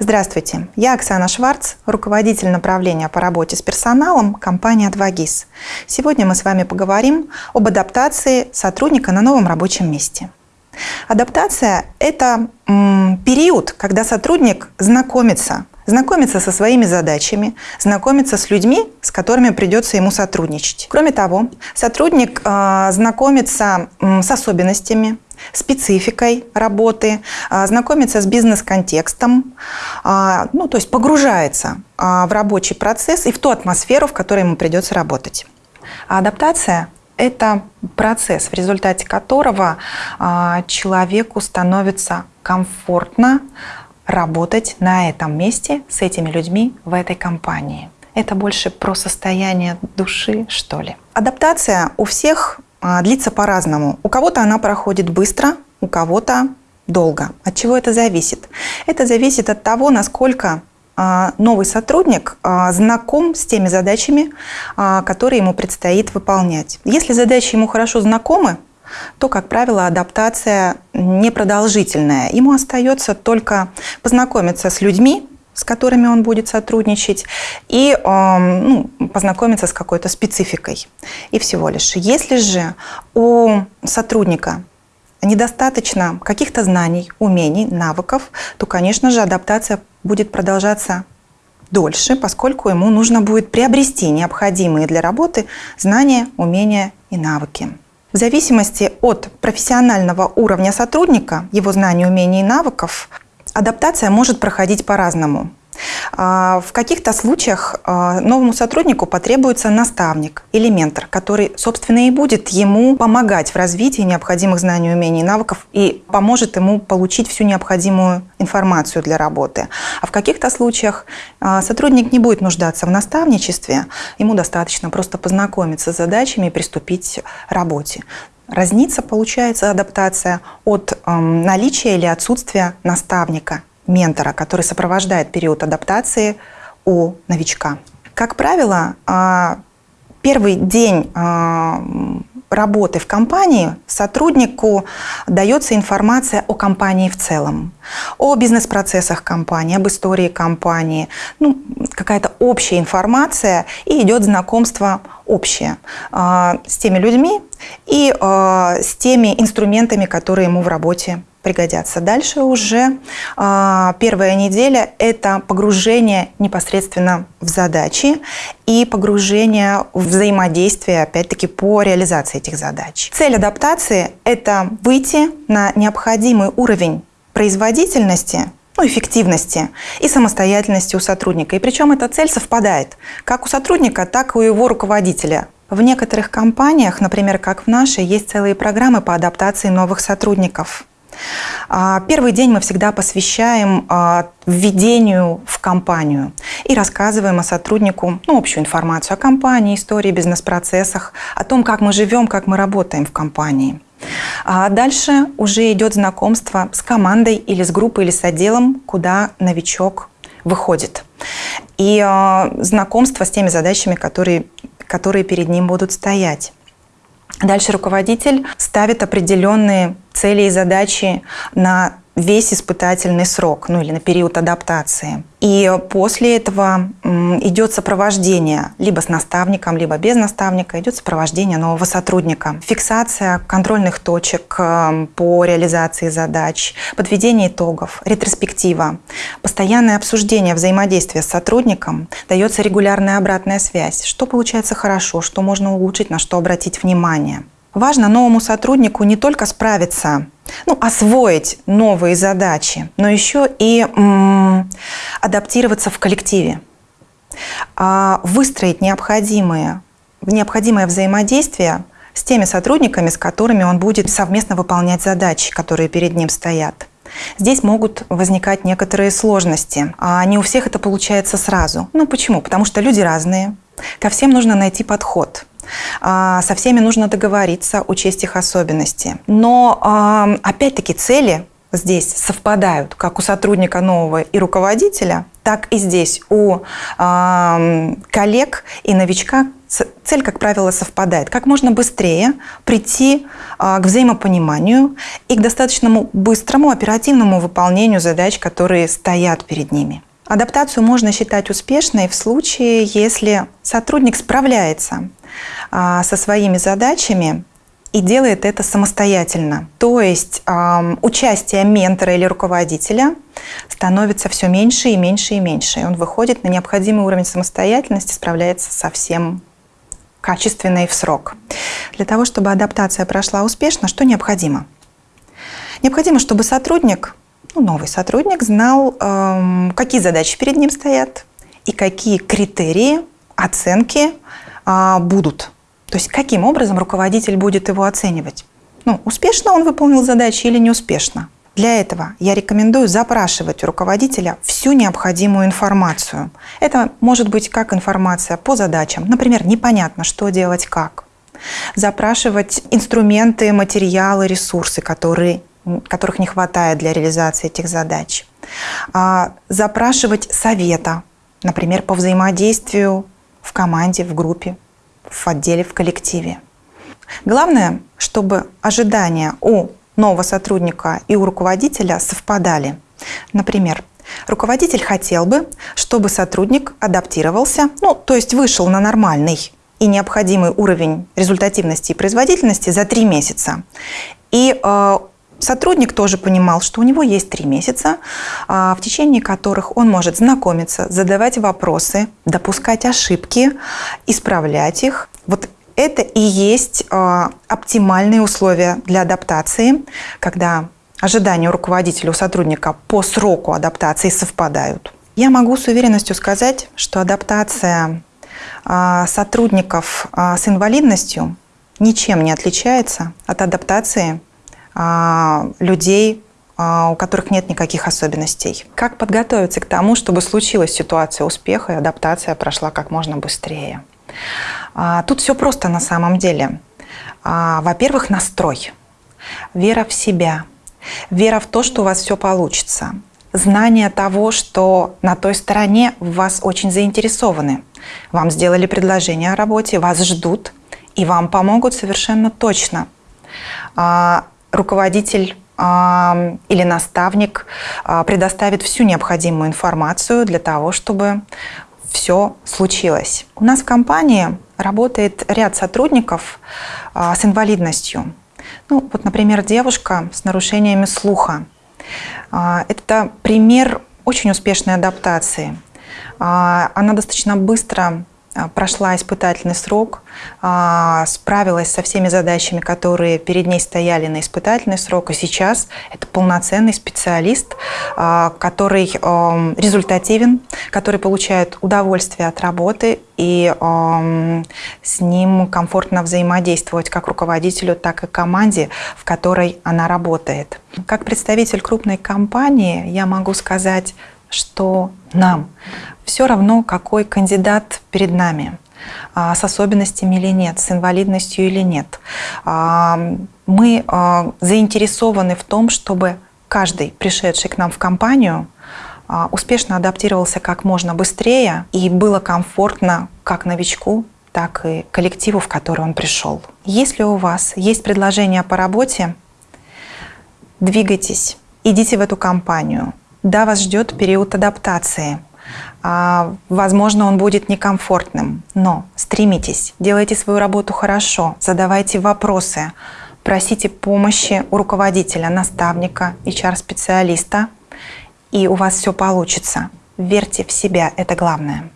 Здравствуйте, я Оксана Шварц, руководитель направления по работе с персоналом компании «Адвагис». Сегодня мы с вами поговорим об адаптации сотрудника на новом рабочем месте. Адаптация – это период, когда сотрудник знакомится, знакомится со своими задачами, знакомится с людьми, с которыми придется ему сотрудничать. Кроме того, сотрудник э, знакомится с особенностями, спецификой работы, а, знакомится с бизнес-контекстом, а, ну, то есть погружается а, в рабочий процесс и в ту атмосферу, в которой ему придется работать. А адаптация – это процесс, в результате которого человеку становится комфортно работать на этом месте с этими людьми в этой компании. Это больше про состояние души, что ли. Адаптация у всех длится по-разному. У кого-то она проходит быстро, у кого-то долго. От чего это зависит? Это зависит от того, насколько а, новый сотрудник а, знаком с теми задачами, которые ему предстоит выполнять. Если задачи ему хорошо знакомы, то, как правило, адаптация непродолжительная. Ему остается только познакомиться с людьми, с которыми он будет сотрудничать, и ну, познакомиться с какой-то спецификой. И всего лишь. Если же у сотрудника недостаточно каких-то знаний, умений, навыков, то, конечно же, адаптация будет продолжаться дольше, поскольку ему нужно будет приобрести необходимые для работы знания, умения и навыки. В зависимости от профессионального уровня сотрудника, его знаний, умений и навыков, адаптация может проходить по-разному. А, в каких-то случаях а, новому сотруднику потребуется наставник или ментор, который, собственно, и будет ему помогать в развитии необходимых знаний, умений и навыков и поможет ему получить всю необходимую информацию для работы. А в каких-то случаях а, сотрудник не будет нуждаться в наставничестве, ему достаточно просто познакомиться с задачами и приступить к работе. Разница получается адаптация от э, наличия или отсутствия наставника, ментора, который сопровождает период адаптации у новичка. Как правило, э, первый день э, работы в компании сотруднику дается информация о компании в целом, о бизнес-процессах компании, об истории компании, ну, какая-то общая информация, и идет знакомство общее э, с теми людьми и с теми инструментами, которые ему в работе пригодятся. Дальше уже э, первая неделя – это погружение непосредственно в задачи и погружение в взаимодействие, опять-таки, по реализации этих задач. Цель адаптации – это выйти на необходимый уровень производительности ну, эффективности и самостоятельности у сотрудника. И причем эта цель совпадает как у сотрудника, так и у его руководителя. В некоторых компаниях, например, как в нашей, есть целые программы по адаптации новых сотрудников. А, первый день мы всегда посвящаем а, введению в компанию и рассказываем о сотруднику ну, общую информацию о компании, истории, бизнес-процессах, о том, как мы живем, как мы работаем в компании. А дальше уже идет знакомство с командой или с группой или с отделом, куда новичок выходит. И э, знакомство с теми задачами, которые, которые перед ним будут стоять. Дальше руководитель ставит определенные цели и задачи на весь испытательный срок, ну или на период адаптации. И после этого идет сопровождение либо с наставником, либо без наставника, идет сопровождение нового сотрудника. Фиксация контрольных точек э, по реализации задач, подведение итогов, ретроспектива, постоянное обсуждение взаимодействия с сотрудником, дается регулярная обратная связь, что получается хорошо, что можно улучшить, на что обратить внимание. Важно новому сотруднику не только справиться, ну, освоить новые задачи, но еще и адаптироваться в коллективе, а выстроить необходимые, необходимое взаимодействие с теми сотрудниками, с которыми он будет совместно выполнять задачи, которые перед ним стоят. Здесь могут возникать некоторые сложности. А не у всех это получается сразу. Ну почему? Потому что люди разные. Ко всем нужно найти подход. А, со всеми нужно договориться, учесть их особенности. Но, опять-таки, цели здесь совпадают, как у сотрудника нового и руководителя, так и здесь у э, коллег и новичка цель, как правило, совпадает. Как можно быстрее прийти к взаимопониманию и к достаточно быстрому оперативному выполнению задач, которые стоят перед ними. Адаптацию можно считать успешной в случае, если сотрудник справляется э, со своими задачами и делает это самостоятельно. То есть э, участие ментора или руководителя становится все меньше и меньше и меньше. И он выходит на необходимый уровень самостоятельности, справляется со всем качественно и в срок. Для того, чтобы адаптация прошла успешно, что необходимо? Необходимо, чтобы сотрудник, ну, новый сотрудник, знал, э, какие задачи перед ним стоят и какие критерии оценки будут то есть каким образом руководитель будет его оценивать? Ну, успешно он выполнил задачи или неуспешно? Для этого я рекомендую запрашивать у руководителя всю необходимую информацию. Это может быть как информация по задачам, например, непонятно, что делать, как. Запрашивать инструменты, материалы, ресурсы, которые, которых не хватает для реализации этих задач. А, запрашивать совета, например, по взаимодействию в команде, в группе в отделе, в коллективе. Главное, чтобы ожидания у нового сотрудника и у руководителя совпадали. Например, руководитель хотел бы, чтобы сотрудник адаптировался, ну, то есть вышел на нормальный и необходимый уровень результативности и производительности за три месяца. И э, Сотрудник тоже понимал, что у него есть три месяца, а, в течение которых он может знакомиться, задавать вопросы, допускать ошибки, исправлять их. Вот это и есть а, оптимальные условия для адаптации, когда ожидания у руководителя, у сотрудника по сроку адаптации совпадают. Я могу с уверенностью сказать, что адаптация а, сотрудников с инвалидностью ничем не отличается от адаптации людей, а, у которых нет никаких особенностей. Как подготовиться к тому, чтобы случилась ситуация успеха и адаптация прошла как можно быстрее? А, тут все просто на самом деле. Во-первых, настрой, вера в себя, вера в то, что у вас все получится, знание того, что на той стороне вас очень заинтересованы. Вам сделали предложение о работе, вас ждут, и вам помогут совершенно точно руководитель или наставник а, предоставит всю необходимую информацию для того, чтобы все случилось. У нас в компании работает ряд сотрудников а, с инвалидностью. Ну, вот, например, девушка с нарушениями слуха. А, это пример очень успешной адаптации. Она достаточно быстро прошла испытательный срок, а, справилась со всеми задачами, которые перед ней стояли на испытательный срок, и сейчас это полноценный специалист, а, который результативен, который получает удовольствие от работы, и с ним комфортно взаимодействовать как руководителю, так и команде, в которой она работает. Как представитель крупной компании я могу сказать, что нам все равно, какой кандидат перед нами, а, с особенностями или нет, с инвалидностью или нет. А, мы а, заинтересованы в том, чтобы каждый, пришедший к нам в компанию, успешно адаптировался как можно быстрее и было комфортно как новичку, так и коллективу, в который он пришел. Если у вас есть предложение по работе, двигайтесь, идите в эту компанию. Да, вас ждет период адаптации – а, возможно, он будет некомфортным, но стремитесь, делайте свою работу хорошо, задавайте вопросы, просите помощи у руководителя, наставника, HR-специалиста, и у вас все получится. Верьте в себя, это главное.